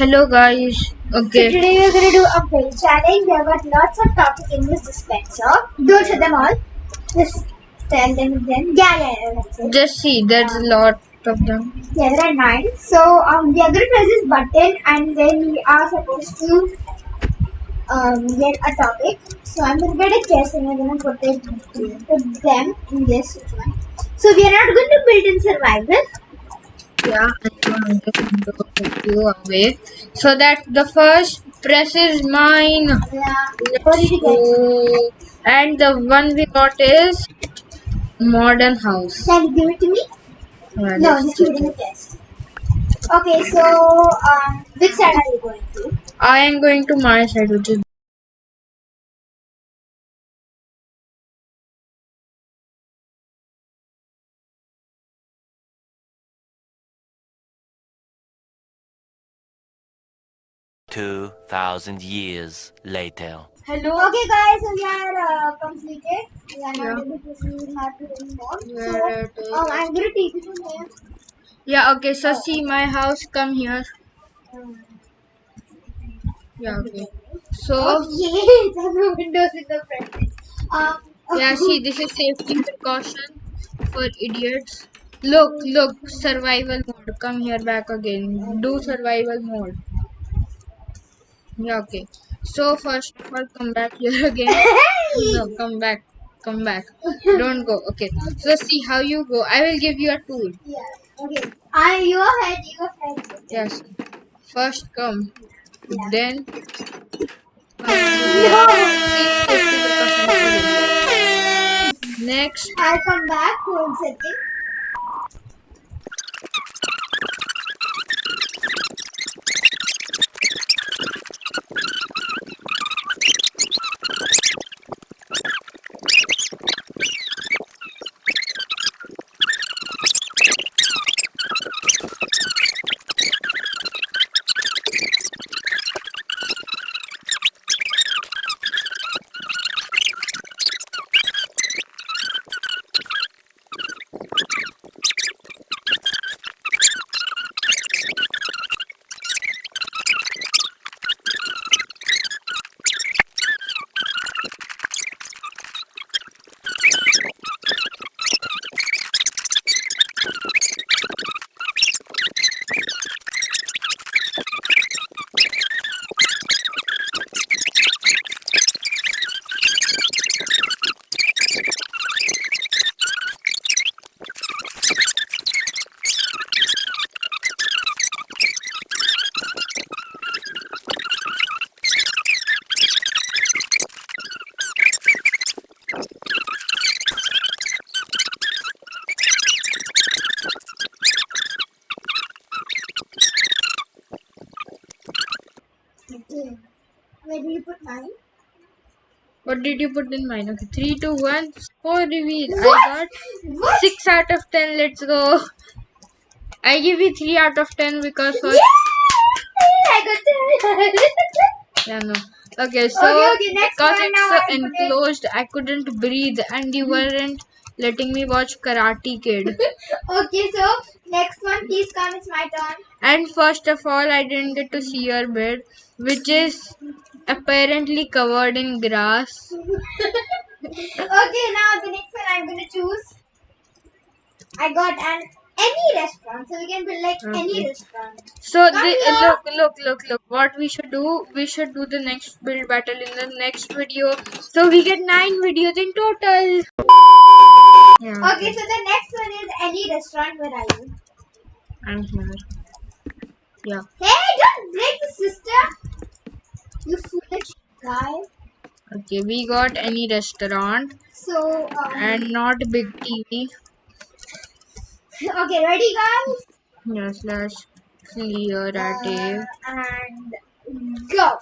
Hello guys. Okay. So today we're gonna do a build challenge. There got lots of topics in this dispenser. Don't show them all. Just tell them then. Yeah, yeah, yeah. That's it. Just see, there's a lot of them. Yeah, there are nine. So um, we are gonna press this button and then we are supposed to um get a topic. So I'm gonna get a chest and we're gonna put it put them in this one. So we are not going to build in survival. Yeah, I'm going to put you away. So that the first press is mine. Yeah. What did you get? And the one we got is modern house. Can you give it to me? Yeah, No, let's just put it in check the it. chest. Okay, so um, which side are you going to? I am going to my side, which is Two thousand years later. hello. Okay, guys, so we are uh, completed. We are not Yeah. able to see map anymore. Yeah, So um, I'm gonna take you to here. Yeah. Okay. So see my house. Come here. Um, Yeah. Okay. So yes, I the windows in the front. Um, yeah. See, this is safety precaution for idiots. Look, look, survival mode. Come here back again. Do survival mode. Yeah, okay. So first of all, come back here again. No, come back. Come back. Don't go. Okay. So see how you go. I will give you a tool. yeah. Okay. Ah, I you ahead. You ahead. Yes. First come. Yeah. Then. No. Next. I'll come back. One second. Where do you put mine? What did you put in mine? Okay, three, two, one. Score reveal. I What? got What? six out of ten. Let's go. I give you three out of ten because first. Yay! I got it. Yeah, no. Okay, so Okay, okay, because it's so I enclosed, I couldn't breathe, and you weren't letting me watch Karate Kid. okay, so next one, please come. It's my turn. And first of all, I didn't get to see your bed, which is apparently covered in grass. okay, now the next one I'm gonna choose. I got an any restaurant, so we can build like any restaurant. So the, look, look, look, look. What we should do? We should do the next build battle in the next video. So we get nine videos in total. Yeah, Okay, so the next one is any restaurant. Where are you? I'm here. Yeah. Hey, don't break the system. You foolish guy. Okay, we got any restaurant So, um, and not big TV. okay, ready, guys? Yes, let's clear at Uh, and go.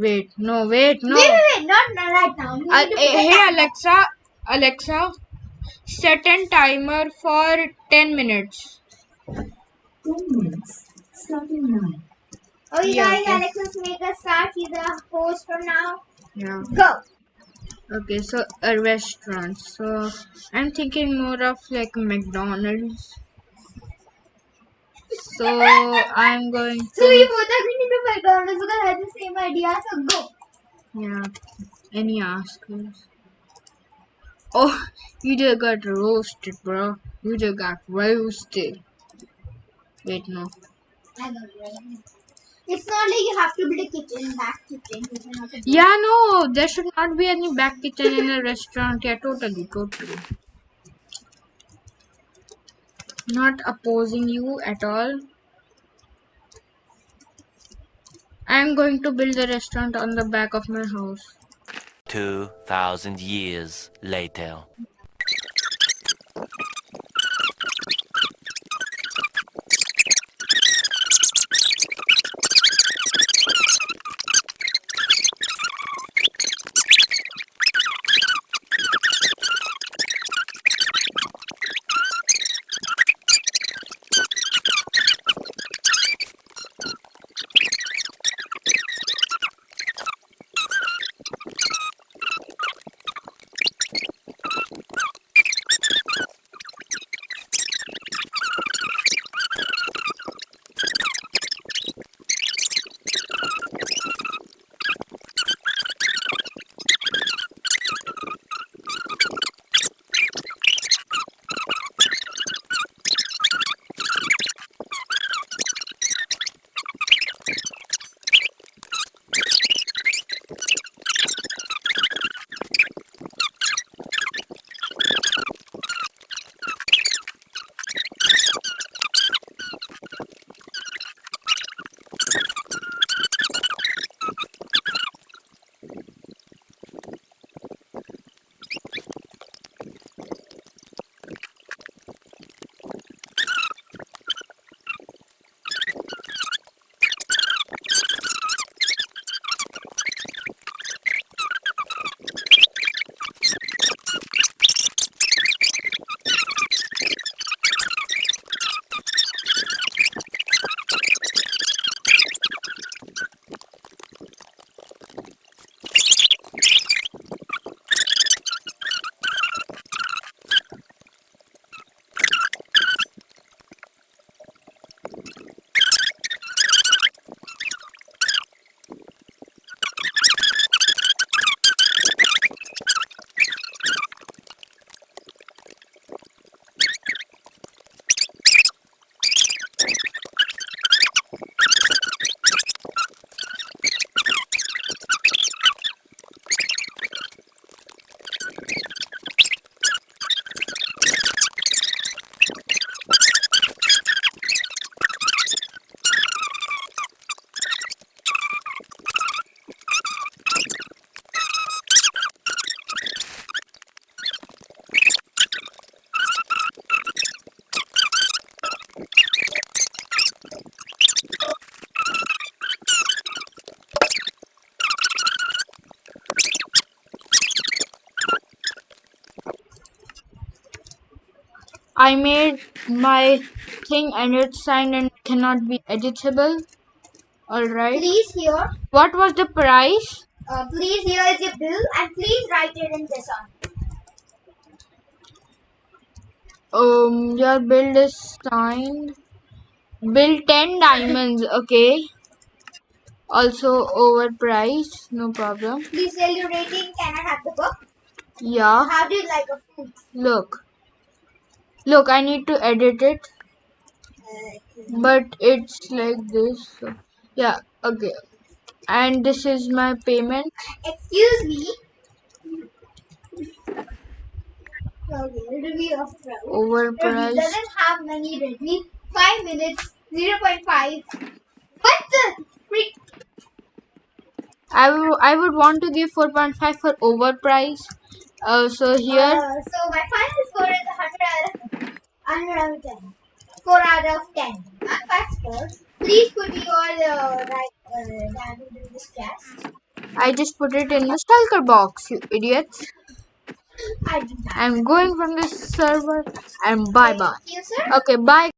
Wait, no, wait, no. Wait, wait, wait, not, not right now. You Uh, need to put the hey. Alexa, Alexa, set a timer for 10 minutes. 10 minutes. Starting now. Oh, you Yeah, guys, okay. Alexis, make us start. He's the host from now. Yeah. Go. Okay, so a restaurant. So I'm thinking more of like McDonald's. So I'm going to. So we to both agreed into McDonald's because I had the same idea. So go. yeah. Any askers? Oh, you just got roasted, bro. You just got roasted. Wait, no. I know, right? It's not like you have to build a kitchen, back kitchen. Have Yeah, no, there should not be any back kitchen in a restaurant. Yeah, totally, totally. Not opposing you at all. I'm going to build a restaurant on the back of my house. 2,000 years later. I made my thing and it's signed and cannot be editable. Alright. Please here. What was the price? Uh, please here is your bill and please write it in this one. Um, your bill is signed. Bill 10 diamonds, okay. Also overpriced, no problem. Please tell your rating. Can I have the book? Yeah, How do you like a food? look. Look, I need to edit it, but it's like this. So, yeah, okay. And this is my payment. excuse me. Okay, review of Ravi. Ravi Overpriced. doesn't have many reviews. Five minutes, zero point five. What the freak? I would I would want to give 4.5 for overpriced. Uh, so here, Uh, so my final score is 100 out of 100 out of 10. 4 out of 10. I'm 5 stars. Please put your uh, right, uh, diamond in this chest. I just put it in the shulker box, you idiots. I did that. I'm going from this server and bye bye. You. Okay, bye.